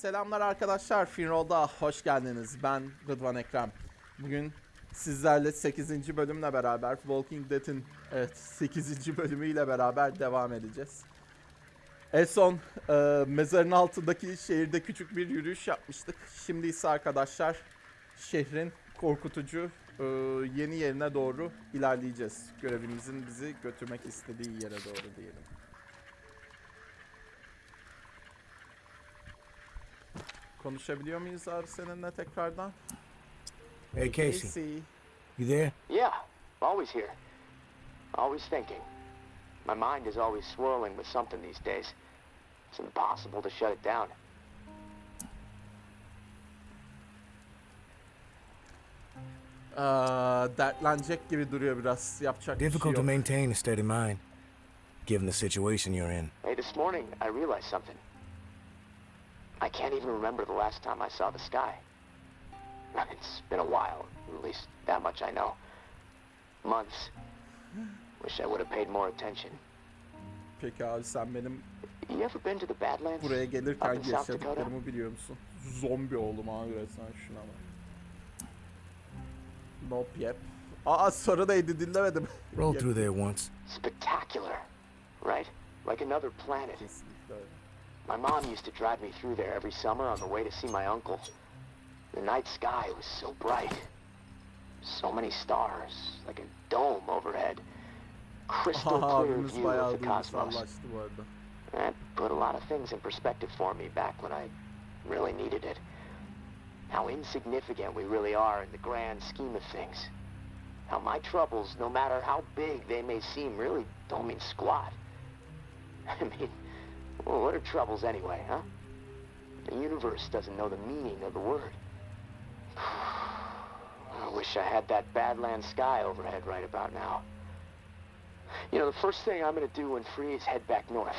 Selamlar arkadaşlar, Finroll'da hoş geldiniz. Ben Rıdvan Ekrem. Bugün sizlerle 8. bölümle beraber Walking Dead'in evet 8. bölümüyle beraber devam edeceğiz. En son e, mezarın altındaki şehirde küçük bir yürüyüş yapmıştık. Şimdi ise arkadaşlar şehrin korkutucu e, yeni yerine doğru ilerleyeceğiz. Görevimizin bizi götürmek istediği yere doğru diyelim. Konuşabiliyor muyuz abi seninle tekrardan? Hey, Casey. You there? Yeah, always here. Always thinking. My mind is always swirling with something these days. It's impossible to shut it down. Aa, dertlenecek gibi duruyor biraz. Yapacak bir şey Difficult to yok. maintain a steady mind, given the situation you're in. Hey, this morning I realized something. I can't even remember the last time I saw the sky. It's been a while, at least that much I know. Months. Wish I would have paid more attention. Peki abi sen benim You ever been to the Badlands? buraya gelirken yaşadıklarımı biliyor musun? Zombi oğlum abi resmen şuna bak. Nope yep. Aa soru neydi dinlemedim. Rolled Yep, through there once. Spectacular, right? Like another planet. My mom used to drive me through there every summer on the way to see my uncle. The night sky was so bright. So many stars, like a dome overhead. Crystal clear view of the cosmos. That put a lot of things in perspective for me back when I really needed it. How insignificant we really are in the grand scheme of things. How my troubles, no matter how big they may seem, really don't mean squat. I mean, well, what are troubles anyway, huh? The universe doesn't know the meaning of the word. I wish I had that Badland sky overhead right about now. You know, the first thing I'm gonna do when free is head back north.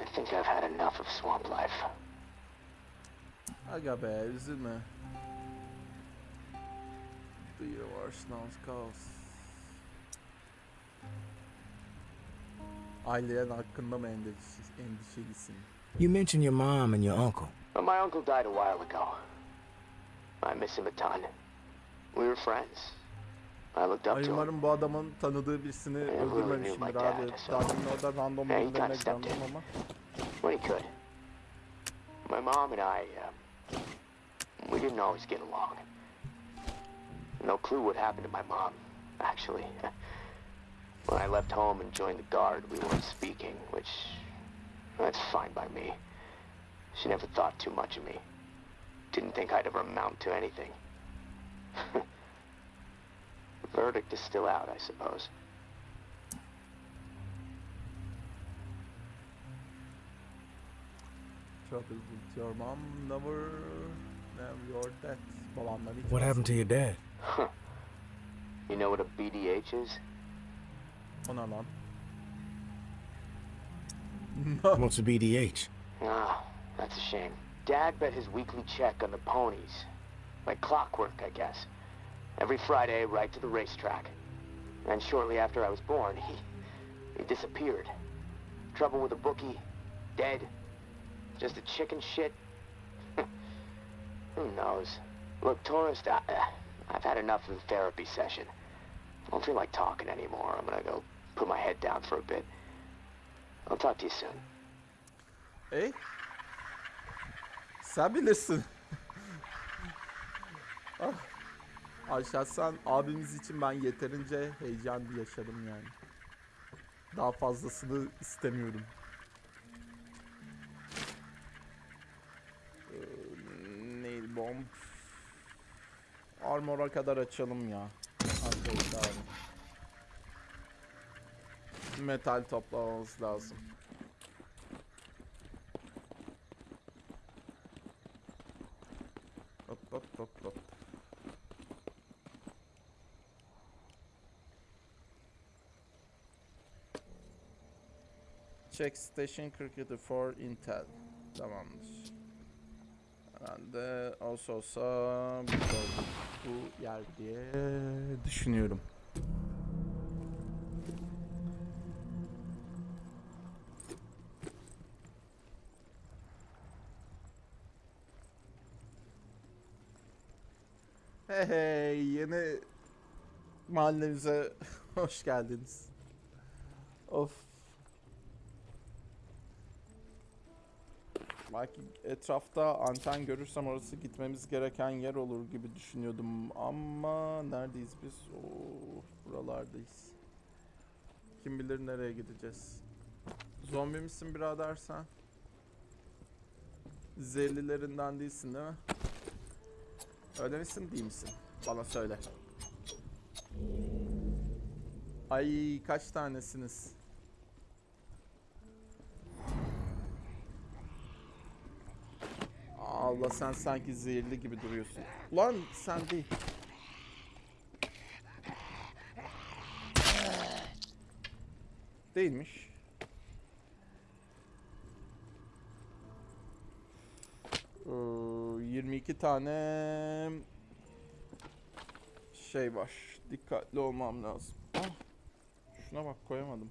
I think I've had enough of swamp life. Aga be üzülme. The universe knows cause. Ailen hakkında mı endişe, endişelisin? You mentioned your mom and your uncle. But my uncle died a while ago. I miss him a ton. We were friends. I looked up to him. umarım bu adamın tanıdığı birisini Yeah, really knew öldürmemişimdir my abi. Daha demin orada random stepped candım ama. when he could. My mom and I, um, we didn't always get along. No clue what happened to my mom, actually. when I left home and joined the guard, we weren't speaking, which, that's fine by me. She never thought too much of me. Didn't think I'd ever amount to anything. Verdict is still out, I suppose. Trouble with your mom never, never your dad. What happened to your dad? You know what a BDH is? O ne lan? What's a BDH? Ah, that's a shame. Dad bet his weekly check on the ponies. Like clockwork, I guess. Every Friday, right to the racetrack. And shortly after I was born, he... he disappeared. Trouble with a bookie. Dead. Just a chicken shit. Who knows? Look, tourist, I, uh, I've had enough of the therapy session. I don't feel like talking anymore. I'm gonna go put my head down for a bit. I'll talk to you soon. Ey? Sen bilirsin. ah. Şahsen abimiz için ben yeterince heyecan yaşadım yani. Daha fazlasını istemiyorum. Ee, neydi bomb? Armor'a kadar açalım ya. Arkadaşlar. Metal toplamamız lazım. Check station 47 for Intel. Tamamdır. Ee, Ben de olsa olsa burada bu yer diye düşünüyorum. Hey hey yeni mahallemize hoş geldiniz. Of. Belki etrafta anten görürsem orası gitmemiz gereken yer olur gibi düşünüyordum ama neredeyiz biz? Oo, buralardayız. Kim bilir nereye gideceğiz. Zombi misin birader sen? Zehirlilerinden değilsin değil mi? Öyle misin değil misin? Bana söyle. Ay kaç tanesiniz? Allah sen sanki zehirli gibi duruyorsun. Lan sen değil. Değilmiş. Ee, 22 tane şey var. Dikkatli olmam lazım. Ah, şuna bak koyamadım.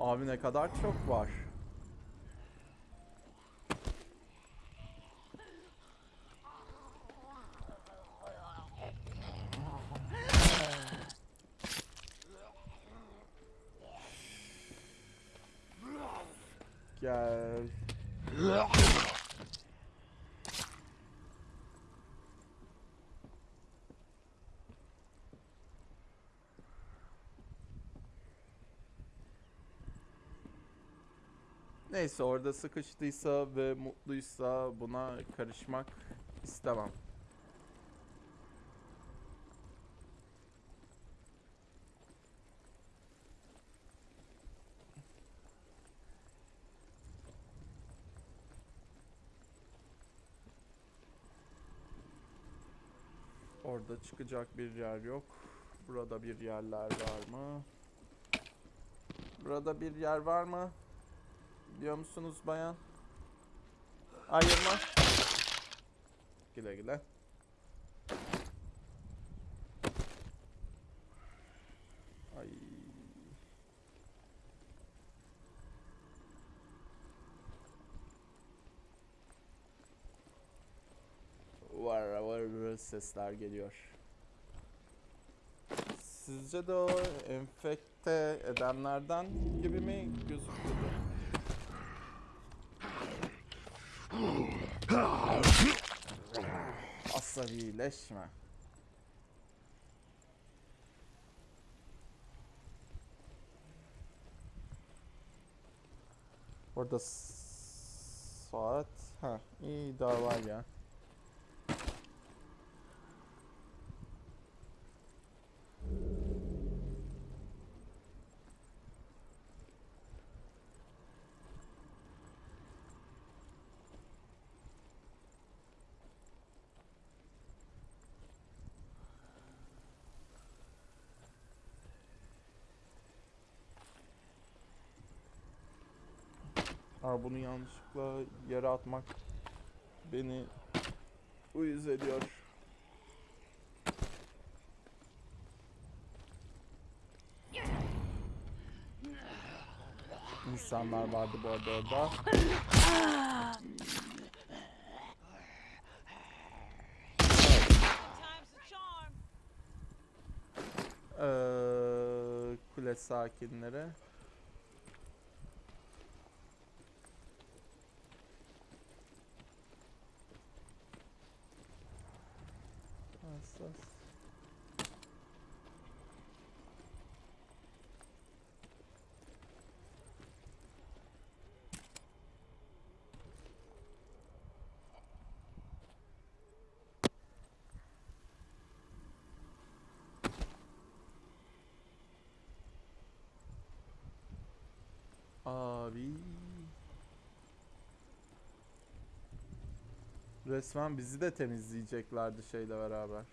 Abi ne kadar çok var. Neyse orada sıkıştıysa ve mutluysa buna karışmak istemem. Orada çıkacak bir yer yok. Burada bir yerler var mı? Burada bir yer var mı? Biliyor musunuz bayan? Ayırma. Güle güle. Ay. Var var sesler geliyor. Sizce de o enfekte edenlerden gibi mi gözüküyordu? Asabileşme. Orada saat ha iyi daha var ya. Bunu yanlışlıkla yere atmak beni uyuz ediyor. İnsanlar vardı bu arada orada. Ee, kule sakinleri. Hassas. Abi. Resmen bizi de temizleyeceklerdi şeyle beraber.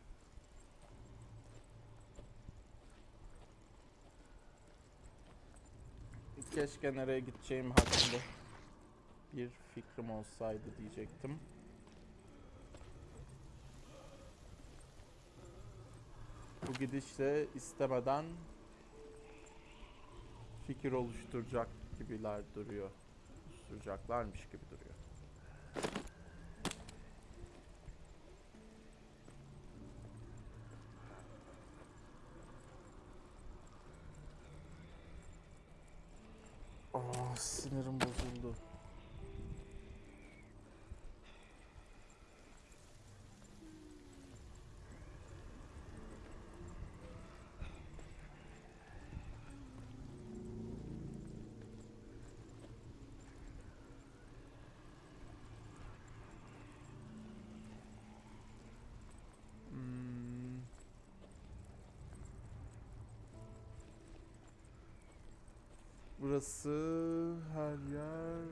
Keşke nereye gideceğim hakkında bir fikrim olsaydı diyecektim. Bu gidişle istemeden fikir oluşturacak gibiler duruyor. Oluşturacaklarmış gibi duruyor. Aa, sinirim bozuldu. Hmm. Burası her yer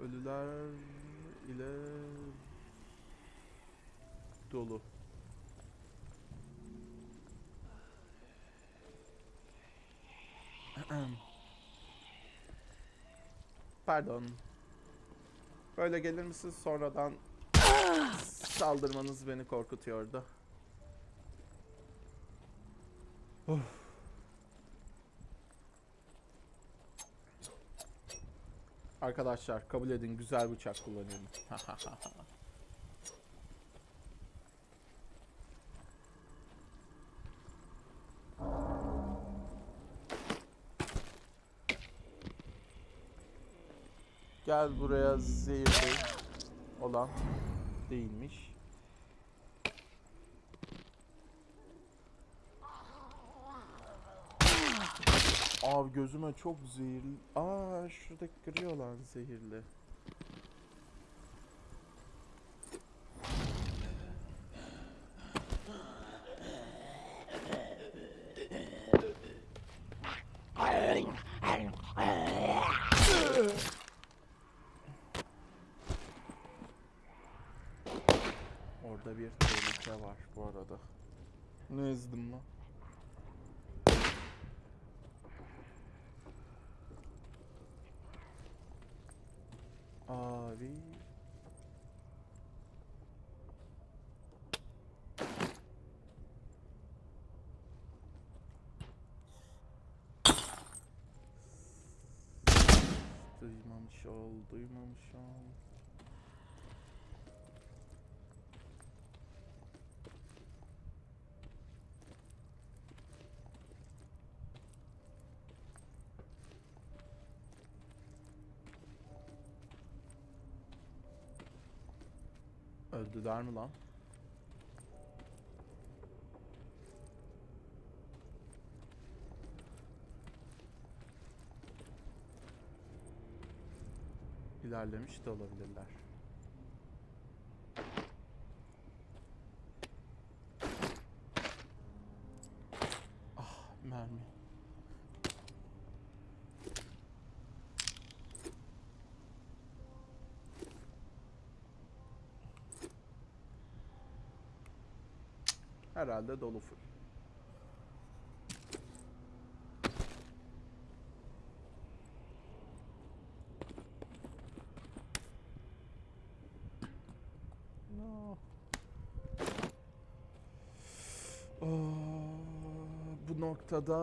ölüler ile dolu. Pardon. Böyle gelir misiniz sonradan saldırmanız beni korkutuyordu. Of. Arkadaşlar kabul edin güzel bıçak kullanıyorum. Gel buraya zehirli olan değilmiş. Abi gözüme çok zehirli. Aa şurada kırıyor lan zehirli. Orada bir tehlike var bu arada. Ne ezdim lan? Abi. Duymamış ol, duymamış ol. Öldüler mi lan? İlerlemiş de olabilirler. Ah mermi. Herhalde dolu full. No. Aa, bu noktada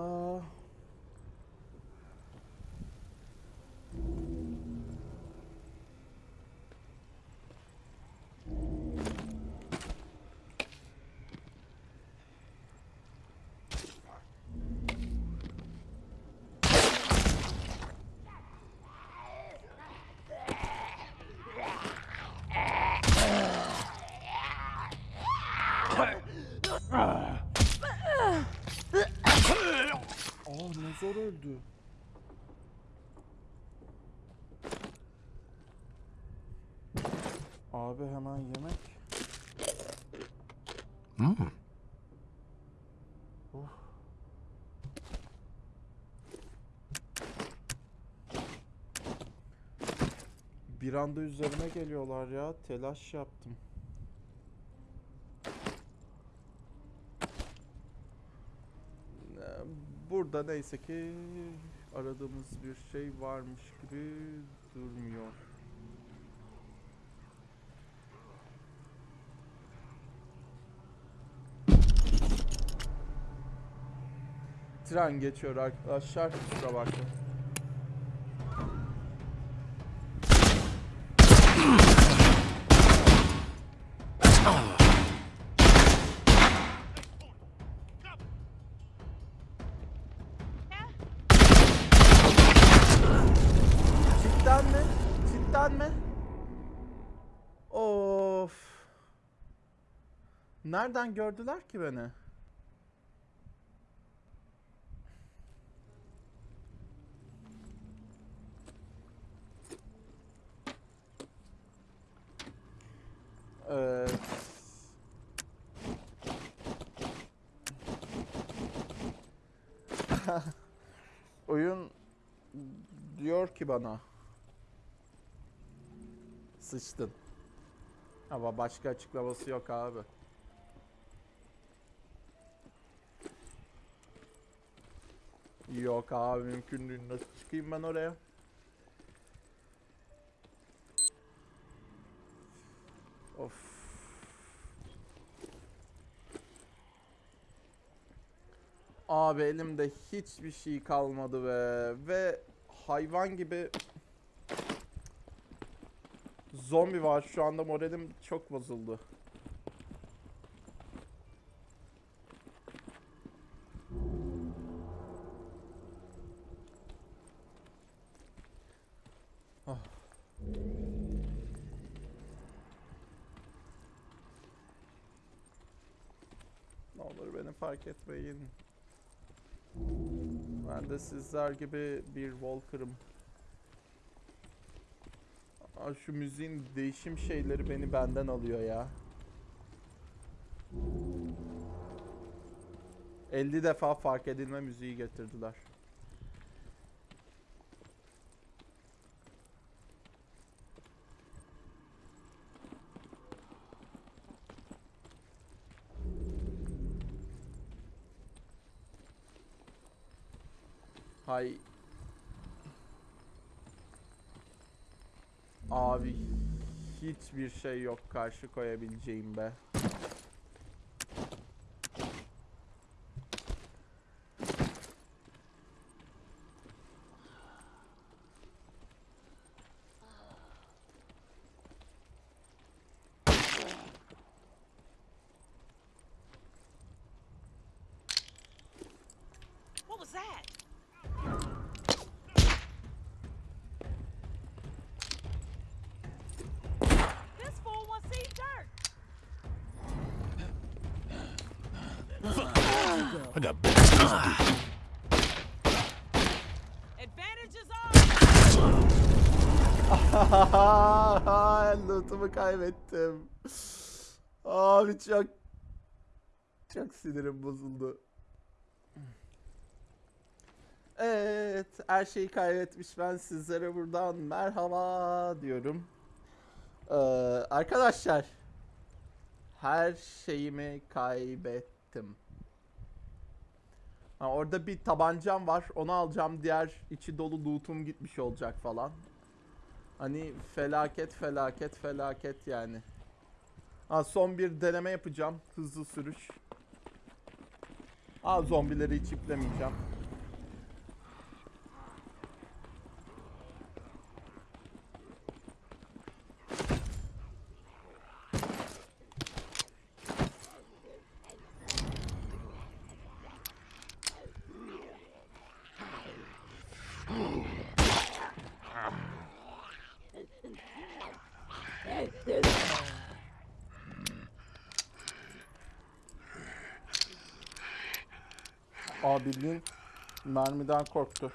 Aa ne zor öldü. Abi hemen yemek. Hmm. Bir anda üzerime geliyorlar ya. Telaş yaptım. Burada neyse ki aradığımız bir şey varmış gibi durmuyor. Tren geçiyor arkadaşlar. Kusura bakmayın. Cidden mi? Cidden mi? Of. Nereden gördüler ki beni? Evet. Oyun diyor ki bana sıçtın. Ama başka açıklaması yok abi. Yok abi mümkün değil. Nasıl çıkayım ben oraya? Of. Abi elimde hiçbir şey kalmadı be. Ve hayvan gibi zombi var. Şu anda moralim çok bozuldu. Ah. Ne olur beni fark etmeyin. Ben de sizler gibi bir Walker'ım. Şu müziğin değişim şeyleri beni benden alıyor ya. 50 defa fark edilme müziği getirdiler. Hay Abi hiçbir şey yok karşı koyabileceğim be. I got is ours. Lootumu kaybettim. Abi çok çok sinirim bozuldu. Evet, her şeyi kaybetmiş ben sizlere buradan merhaba diyorum. Ee, arkadaşlar, her şeyimi kaybettim. Ha, orada bir tabancam var, onu alacağım. Diğer içi dolu lootum gitmiş olacak falan. Hani felaket felaket felaket yani. Ha, son bir deneme yapacağım. Hızlı sürüş. Ha, zombileri hiç iplemeyeceğim. Aa bildiğin mermiden korktu.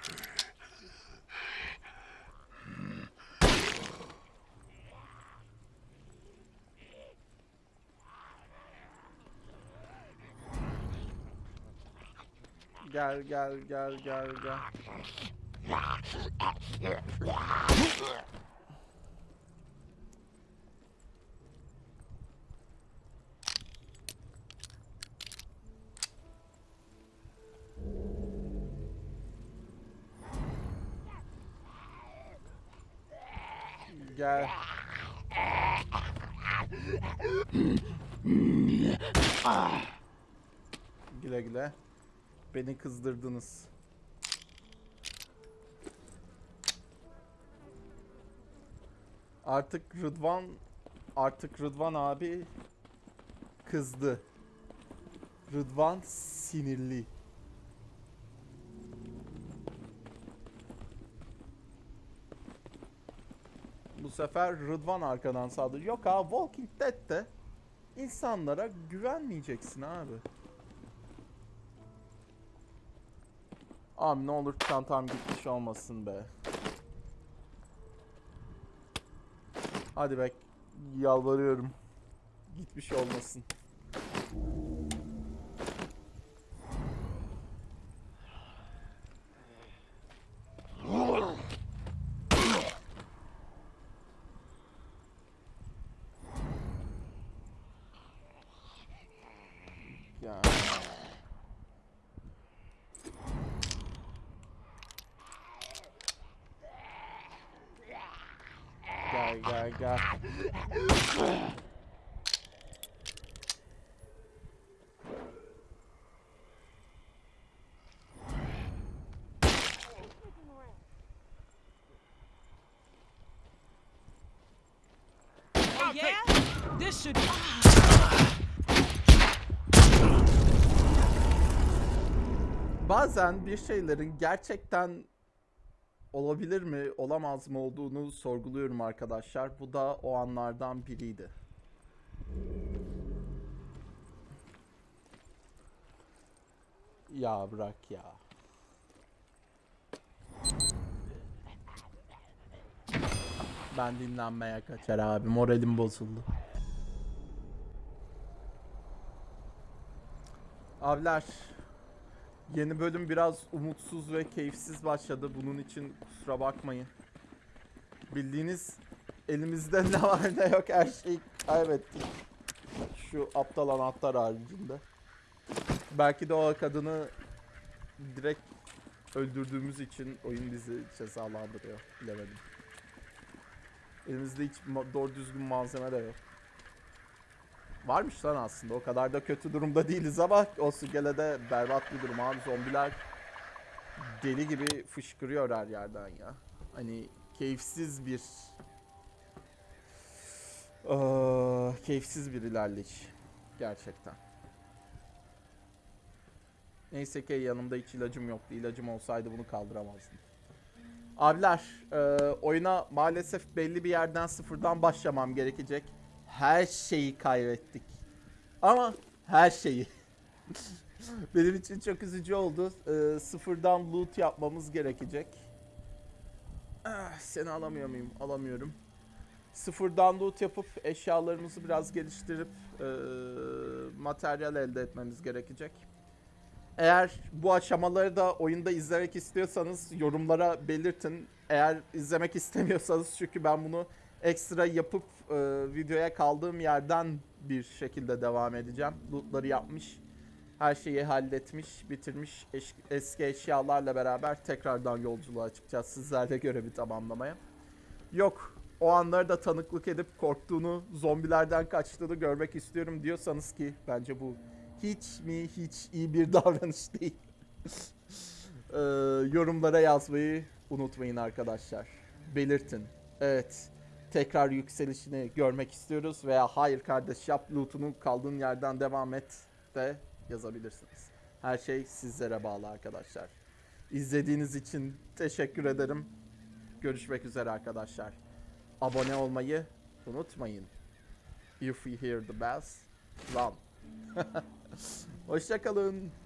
Gel gel gel gel gel. Gel. Güle güle. Beni kızdırdınız. Artık Rıdvan artık Rıdvan abi kızdı. Rıdvan sinirli. Bu sefer Rıdvan arkadan saldırıyor. Yok abi Walking Dead'de insanlara güvenmeyeceksin abi. Abi ne olur çantam gitmiş olmasın be. Hadi be yalvarıyorum. Gitmiş olmasın. Ya. Gel gel gel. Yeah? This should. Bazen bir şeylerin gerçekten olabilir mi, olamaz mı olduğunu sorguluyorum arkadaşlar. Bu da o anlardan biriydi. Ya bırak ya. Ben dinlenmeye kaçar abi. Moralim bozuldu. Abiler, yeni bölüm biraz umutsuz ve keyifsiz başladı. Bunun için kusura bakmayın. Bildiğiniz elimizde ne var ne yok her şeyi kaybettik. Şu aptal anahtar haricinde. Belki de o kadını direkt öldürdüğümüz için oyun bizi cezalandırıyor. Bilemedim. Elimizde hiç doğru düzgün malzeme de yok. Varmış lan aslında. O kadar da kötü durumda değiliz ama olsun gene de berbat bir durum abi. Zombiler deli gibi fışkırıyor her yerden ya. Hani keyifsiz bir Aa, keyifsiz bir ilerleyiş. Gerçekten. Neyse ki yanımda hiç ilacım yoktu. İlacım olsaydı bunu kaldıramazdım. Abiler, e, oyuna maalesef belli bir yerden sıfırdan başlamam gerekecek. Her şeyi kaybettik. Ama her şeyi. Benim için çok üzücü oldu. E, sıfırdan loot yapmamız gerekecek. Ah, seni alamıyor muyum? Alamıyorum. Sıfırdan loot yapıp eşyalarımızı biraz geliştirip e, materyal elde etmemiz gerekecek. Eğer bu aşamaları da oyunda izlemek istiyorsanız yorumlara belirtin. Eğer izlemek istemiyorsanız çünkü ben bunu ekstra yapıp e, videoya kaldığım yerden bir şekilde devam edeceğim. Lootları yapmış, her şeyi halletmiş, bitirmiş eş- eski eşyalarla beraber tekrardan yolculuğa çıkacağız sizlerle görevi tamamlamaya. Yok, o anları da tanıklık edip korktuğunu, zombilerden kaçtığını görmek istiyorum diyorsanız ki bence bu hiç mi hiç iyi bir davranış değil. Ee, yorumlara yazmayı unutmayın arkadaşlar. Belirtin. Evet. Tekrar yükselişini görmek istiyoruz veya hayır kardeş yap loot'unu kaldığın yerden devam et de yazabilirsiniz. Her şey sizlere bağlı arkadaşlar. İzlediğiniz için teşekkür ederim. Görüşmek üzere arkadaşlar. Abone olmayı unutmayın. If you hear the bass, run. Hoşçakalın.